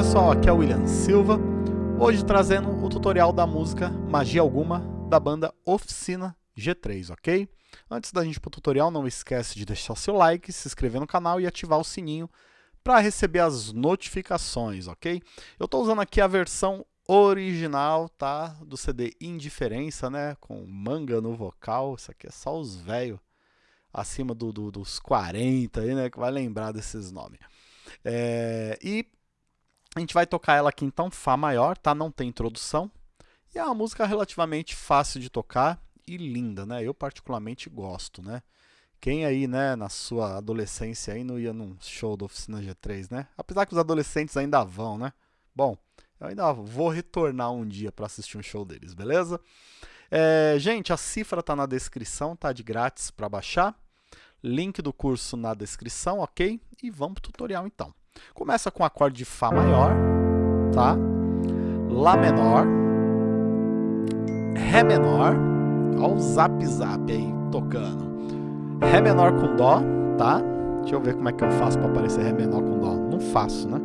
Pessoal, aqui é o William Silva, hoje trazendo o tutorial da música Magia Alguma da banda Oficina G3, ok? Antes da gente ir para o tutorial, não esquece de deixar seu like, se inscrever no canal e ativar o sininho para receber as notificações, ok? Eu estou usando aqui a versão original, tá? Do CD Indiferença, né? Com manga no vocal, isso aqui é só os velhos acima do, do, dos 40 aí, né? Que vai lembrar desses nomes. É, e a gente vai tocar ela aqui então, Fá maior, tá? Não tem introdução. E é uma música relativamente fácil de tocar e linda, né? Eu particularmente gosto, né? Quem aí, né, na sua adolescência aí não ia num show da Oficina G3, né? Apesar que os adolescentes ainda vão, né? Bom, eu ainda vou retornar um dia para assistir um show deles, beleza? É, gente, a cifra tá na descrição, tá de grátis para baixar. Link do curso na descrição, ok? E vamos pro tutorial então. Começa com acorde de Fá maior, tá? Lá menor, Ré menor, ó o zap zap aí tocando. Ré menor com Dó, tá? Deixa eu ver como é que eu faço para aparecer Ré menor com Dó. Não faço, né?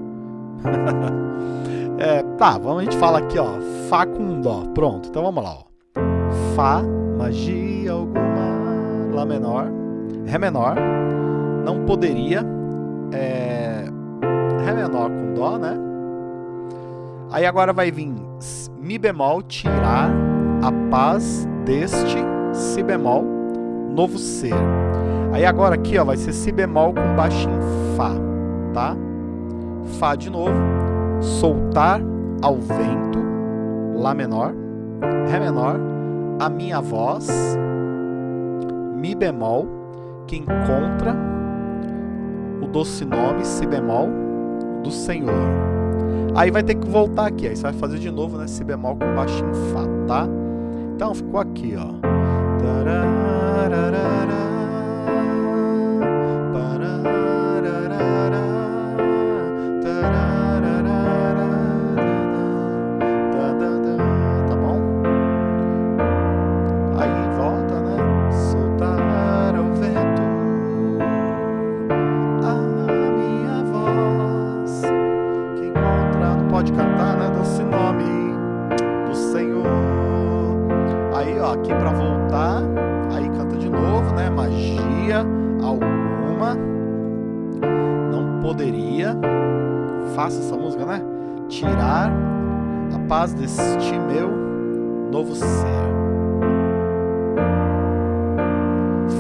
é, tá, vamos, a gente fala aqui, ó, Fá com Dó. Pronto, então vamos lá, ó. Fá, magia alguma, Lá menor, Ré menor, não poderia, é, menor com Dó, né? Aí agora vai vir Mi bemol, tirar a paz deste Si bemol, novo ser. Aí agora aqui ó, vai ser Si bemol com baixinho Fá, tá? Fá de novo, soltar ao vento, Lá menor, Ré menor, a minha voz, Mi bemol, que encontra o doce nome Si bemol do Senhor. Aí vai ter que voltar aqui, aí você vai fazer de novo, né, Si bemol com baixinho Fá, tá? Então ficou aqui, ó. pode faça essa música, né? Tirar a paz deste meu novo ser.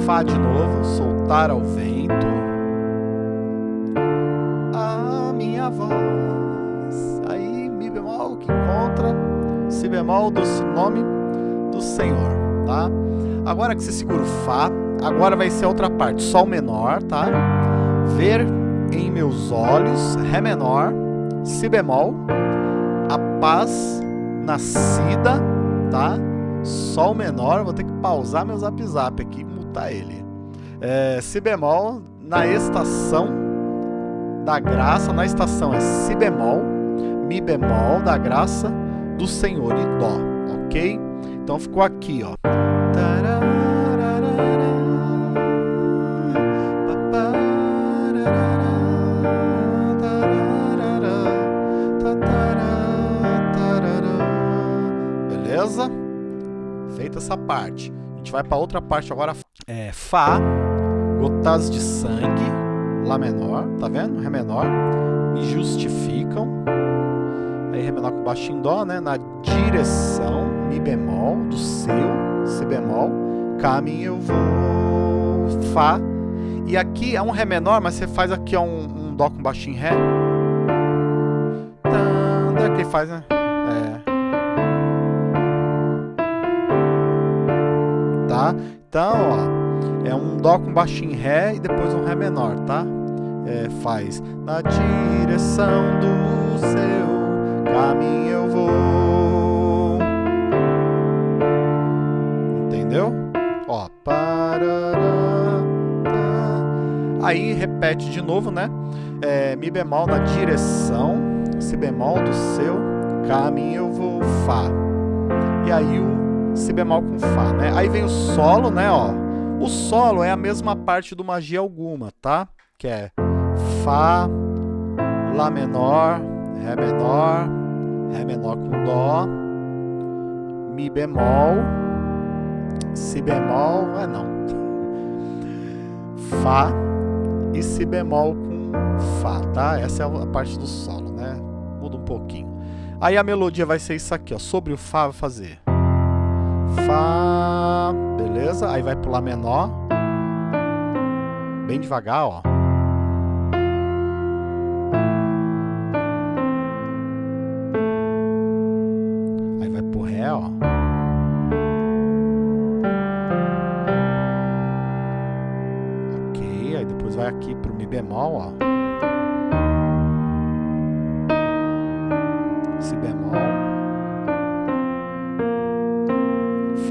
Fá de novo, soltar ao vento a minha voz bemol que encontra si bemol do nome do Senhor, tá? Agora que você segura o Fá, agora vai ser a outra parte, Sol menor, tá? Ver em meus olhos, Ré menor, Si bemol, a paz nascida, tá? Sol menor, vou ter que pausar meu zap zap aqui mutar ele. É, si bemol, na estação da graça, na estação é Si bemol, Mi bemol da graça do Senhor e Dó, ok? Então ficou aqui, ó. Parte. A gente vai para outra parte agora. É, Fá, gotas de sangue, Lá menor, tá vendo? Ré menor. Me justificam aí Ré menor com baixo em Dó, né? Na direção, Mi bemol, do seu, Si bemol, Mi eu vou, Fá. E aqui é um Ré menor, mas você faz aqui um, um Dó com baixo em Ré. Tanda, que faz, né? É. Então, ó, é um Dó com baixo em Ré e depois um Ré menor, tá? É, faz na direção do seu caminho eu vou. Entendeu? Ó, parará, Aí repete de novo, né? É, mi bemol na direção, si bemol do seu, caminho eu vou, fá. E aí o si bemol com fá, né? Aí vem o solo, né, ó. O solo é a mesma parte do magia alguma, tá? Que é fá, lá menor, Ré menor, Ré menor com Dó, Mi bemol, Si bemol, é não, Fá e Si bemol com Fá, tá? Essa é a parte do solo, né? Muda um pouquinho. Aí a melodia vai ser isso aqui, ó. Sobre o Fá vai fazer Fá, beleza? Aí vai Lá menor, bem devagar, ó. Aí vai pro Ré, ó. Ok, aí depois vai aqui pro Mi bemol, ó.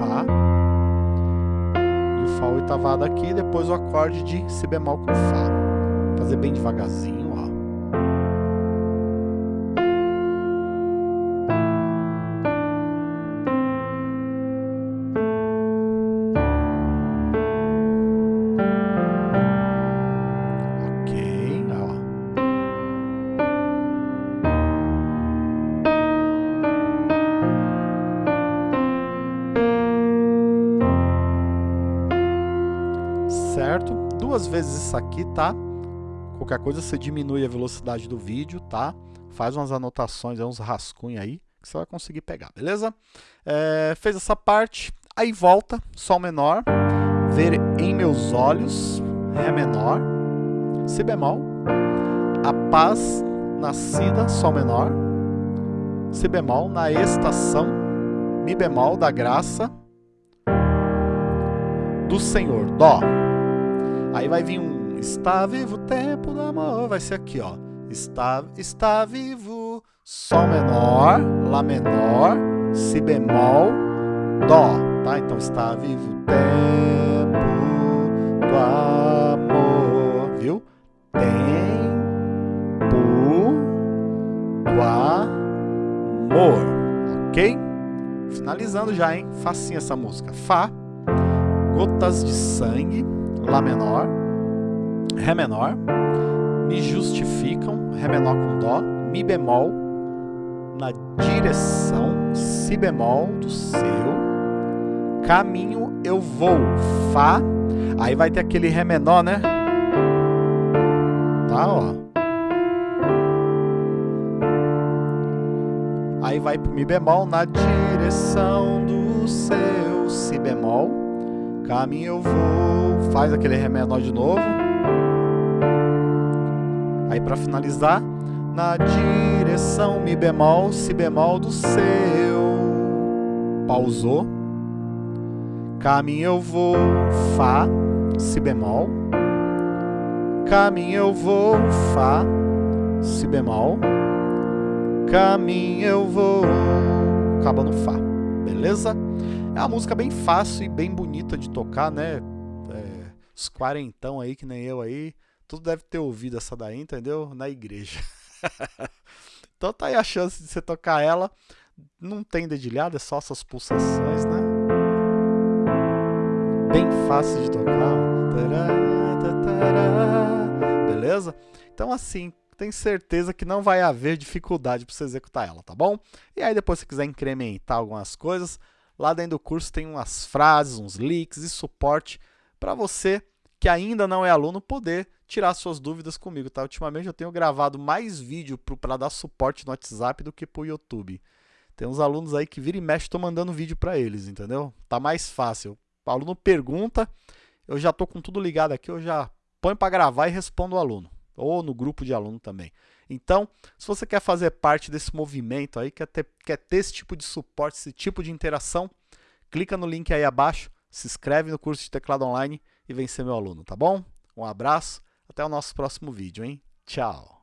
Fá. E o Fá oitavado aqui, depois o acorde de Si bemol com Fá. Fazer bem devagarzinho, Duas vezes isso aqui, tá? Qualquer coisa você diminui a velocidade do vídeo, tá? Faz umas anotações, uns rascunhos aí, que você vai conseguir pegar, beleza? É, fez essa parte, aí volta, Sol menor, ver em meus olhos, Ré menor, Si bemol, a paz nascida, Sol menor, Si bemol, na estação, Mi bemol da graça do Senhor, Dó. Aí vai vir um Está vivo o tempo do amor, vai ser aqui, ó. Está, está vivo, Sol menor, Lá menor, Si bemol, Dó, tá? Então está vivo o tempo do amor, viu? Tempo do amor, ok? Finalizando já, hein? Facinho essa música. Fá, gotas de sangue, Lá menor, Ré menor, me justificam, Ré menor com Dó, Mi bemol, na direção, Si bemol do seu, caminho eu vou, Fá, aí vai ter aquele Ré menor, né? Tá, ó. Aí vai pro Mi bemol, na direção do seu, Si bemol, caminho eu vou, faz aquele Ré menor de novo. Aí para finalizar, na direção Mi bemol, Si bemol do seu. Pausou. Caminho eu vou, Fá, Si bemol. Caminho eu vou, Fá, Si bemol. Caminho eu vou, acaba no Fá, beleza? É uma música bem fácil e bem bonita de tocar, né? É, os quarentão aí, que nem eu aí, tudo deve ter ouvido essa daí, entendeu? Na igreja. então tá aí a chance de você tocar ela. Não tem dedilhado, é só essas pulsações, né? Bem fácil de tocar. Beleza? Então assim, tem certeza que não vai haver dificuldade para você executar ela, tá bom? E aí depois se quiser incrementar algumas coisas, lá dentro do curso tem umas frases, uns leaks e suporte para você que ainda não é aluno poder tirar suas dúvidas comigo, tá? Ultimamente eu tenho gravado mais vídeo para dar suporte no WhatsApp do que para o YouTube. Tem uns alunos aí que vira e mexe, estou mandando vídeo para eles, entendeu? Tá mais fácil. O aluno pergunta, eu já estou com tudo ligado aqui, eu já ponho para gravar e respondo o aluno ou no grupo de aluno também. Então, se você quer fazer parte desse movimento aí, quer ter, quer ter esse tipo de suporte, esse tipo de interação, clica no link aí abaixo, se inscreve no curso de teclado online e vem ser meu aluno, tá bom? Um abraço, até o nosso próximo vídeo, hein? Tchau!